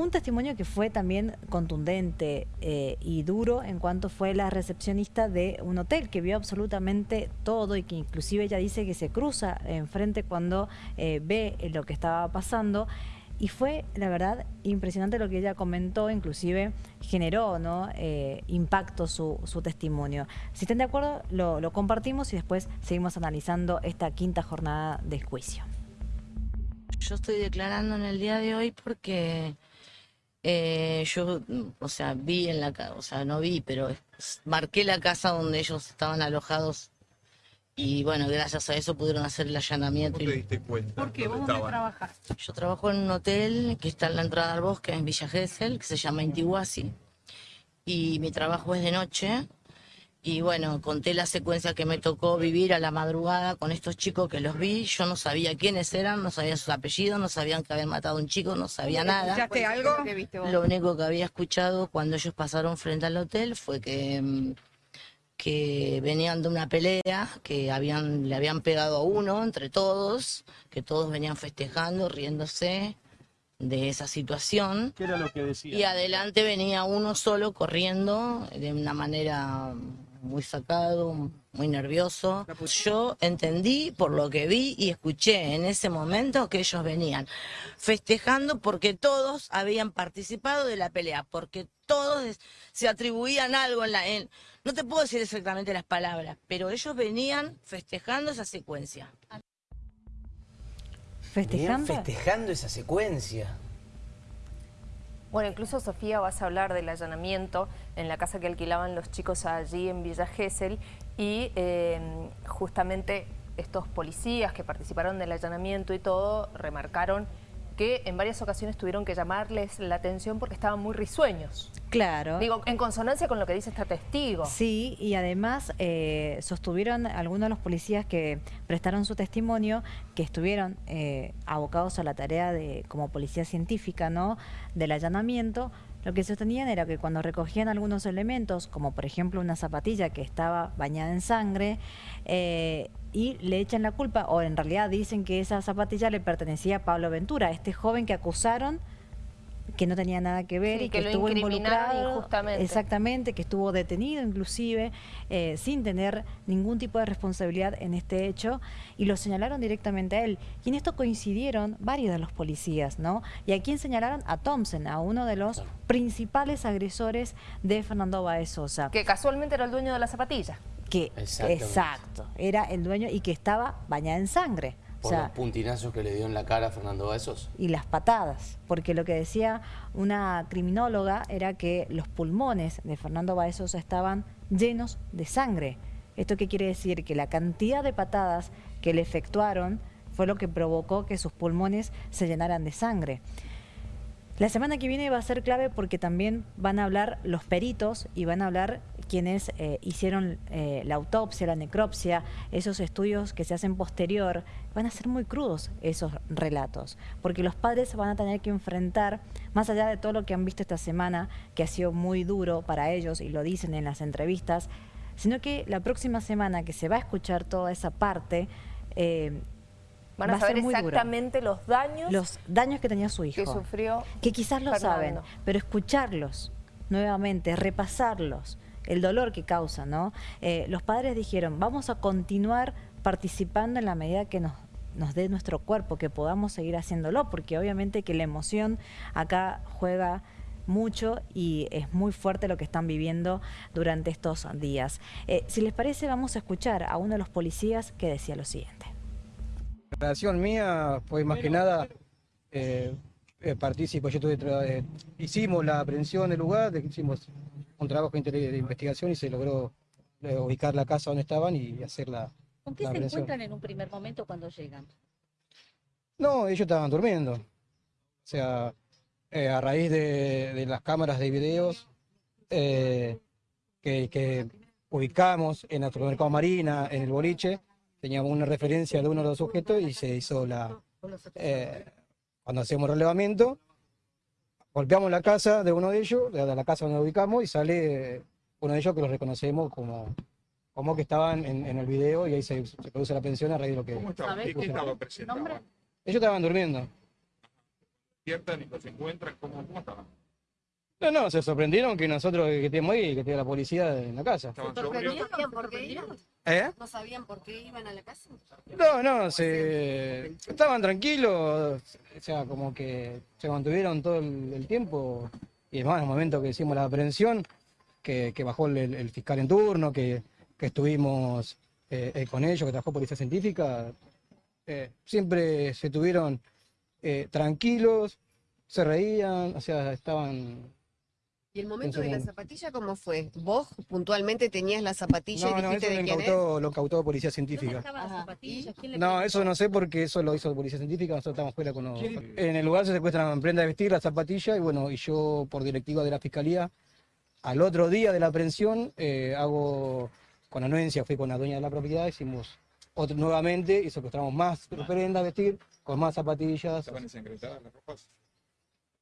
Un testimonio que fue también contundente eh, y duro en cuanto fue la recepcionista de un hotel que vio absolutamente todo y que inclusive ella dice que se cruza enfrente cuando eh, ve lo que estaba pasando. Y fue, la verdad, impresionante lo que ella comentó, inclusive generó ¿no? Eh, impacto su, testimonio. Si están de acuerdo, lo, lo compartimos y después seguimos analizando esta quinta jornada de juicio. Yo estoy declarando en el día de hoy porque eh, yo, o sea, vi en la casa, o sea, no vi, pero marqué la casa donde ellos estaban alojados y bueno, gracias a eso pudieron hacer el allanamiento. ¿Cómo te diste cuenta? ¿Por qué? ¿Vos dónde? Yo trabajo en un hotel que está en la entrada al bosque, en Villa Gesell, que se llama Intihuasi. Y mi trabajo es de noche y bueno, conté la secuencia que me tocó vivir a la madrugada con estos chicos que los vi. Yo no sabía quiénes eran, no sabía sus apellidos, no sabían que habían matado a un chico, no sabía nada. ¿Escuchaste algo? Lo único que había escuchado cuando ellos pasaron frente al hotel fue que, mm, que venían de una pelea, que habían, le habían pegado a uno entre todos, que todos venían festejando, riéndose de esa situación. ¿Qué era lo que decía? Y adelante venía uno solo corriendo de una manera muy sacado, muy nervioso. Yo entendí por lo que vi y escuché en ese momento que ellos venían festejando porque todos habían participado de la pelea, porque todos se atribuían algo en la... no te puedo decir exactamente las palabras, pero ellos venían festejando esa secuencia. ¿Festejando? festejando esa secuencia. Bueno, incluso Sofía vas a hablar del allanamiento en la casa que alquilaban los chicos allí en Villa Gesell y em, justamente estos policías que participaron del allanamiento y todo remarcaron que en varias ocasiones tuvieron que llamarles la atención porque estaban muy risueños. Claro. Digo, en consonancia con lo que dice este testigo. Sí, y además eh, sostuvieron algunos de los policías que prestaron su testimonio que estuvieron eh, abocados a la tarea de como policía científica, ¿no?, del allanamiento, lo que sostenían era que cuando recogían algunos elementos, como por ejemplo una zapatilla que estaba bañada en sangre, eh, y le echan la culpa, o en realidad dicen que esa zapatilla le pertenecía a Pablo Ventura, este joven que acusaron que no tenía nada que ver y que, estuvo involucrado injustamente. exactamente, que estuvo detenido inclusive eh, sin tener ningún tipo de responsabilidad en este hecho y lo señalaron directamente a él. Y en esto coincidieron varios de los policías, ¿no? Y a quién señalaron a Thompson, a uno de los principales agresores de Fernando Baez Sosa. Que casualmente era el dueño de la zapatilla. Que, exacto, era el dueño y que estaba bañada en sangre. Por los puntinazos que le dio en la cara a Fernando Baezos. Y las patadas, porque lo que decía una criminóloga era que los pulmones de Fernando Baezos estaban llenos de sangre. ¿Esto qué quiere decir? Que la cantidad de patadas que le efectuaron fue lo que provocó que sus pulmones se llenaran de sangre. La semana que viene va a ser clave porque también van a hablar los peritos y van a hablar quienes eh, hicieron eh, la autopsia, la necropsia, esos estudios que se hacen posterior, van a ser muy crudos esos relatos, porque los padres van a tener que enfrentar, más allá de todo lo que han visto esta semana, que ha sido muy duro para ellos y lo dicen en las entrevistas, sino que la próxima semana que se va a escuchar toda esa parte, eh, Van a, saber exactamente los daños. Los daños que tenía su hijo. Que sufrió Que quizás lo saben, pero escucharlos nuevamente, repasarlos, el dolor que causa, ¿no? Eh, los padres dijeron, vamos a continuar participando en la medida que nos, nos dé nuestro cuerpo, que podamos seguir haciéndolo, porque obviamente que la emoción acá juega mucho y es muy fuerte lo que están viviendo durante estos días. Eh, si les parece, vamos a escuchar a uno de los policías que decía lo siguiente. La relación mía fue más que nada eh, eh participo, yo tuve, eh, hicimos la aprehensión del lugar, hicimos un trabajo de investigación y se logró eh, ubicar la casa donde estaban y hacer la ¿Con qué se encuentran en un primer momento cuando llegan? No, ellos estaban durmiendo. O sea, a raíz de, las cámaras de videos que, que ubicamos en el supermercado Marina, en el boliche, teníamos una referencia de uno de los sujetos y se hizo la... Eh, cuando hacemos relevamiento, golpeamos la casa de uno de ellos, de la casa donde lo ubicamos, y sale uno de ellos que lo reconocemos como, como que estaban en, el video y ahí se, produce la pensión a raíz de lo que... ¿Cómo estaba? ¿Qué, estaba Ellos estaban durmiendo. despiertan y los encuentran, ¿cómo, cómo estaban? No, no, se sorprendieron que nosotros que estemos ahí que esté la policía en la casa. ¿Estaban ¿No sobrios? sabían por qué iban? ¿Eh? ¿No sabían por qué iban a la casa? No, no, se estaban tranquilos, o sea, como que se mantuvieron todo el, el tiempo. Y además, en el momento que hicimos la aprehensión, que, que bajó el, el fiscal en turno, que, que estuvimos eh, eh, con ellos, que trabajó Policía Científica, eh, siempre se tuvieron eh, tranquilos, se reían, o sea, estaban... ¿Y el momento de la zapatilla cómo fue? ¿Vos puntualmente tenías la zapatilla No, y no, dijiste eso de lo quién es? lo incautó Policía ¿Dónde Científica. las Ajá. zapatillas? ¿Quién le No, eso no sé porque eso lo hizo Policía Científica, nosotros estamos fuera con los... En el lugar se secuestran prenda de vestir, la zapatilla, y bueno, y yo por directiva de la Fiscalía, al otro día de la aprehensión, eh, hago con anuencia, fui con la dueña de la propiedad, hicimos otro, nuevamente y secuestramos más prendas de vestir, con más zapatillas. ¿Estaban ensangrentadas las ropas?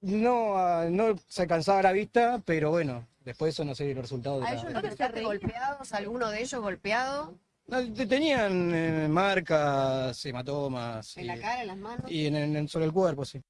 No, ah, no se alcanzaba la vista, pero bueno, después eso no sé el resultado de ¿A la... ellos los golpeados? ¿Alguno de ellos golpeado? No, te- tenían eh, marcas, hematomas ¿En la cara, en las manos? y en, en- sobre el cuerpo, sí.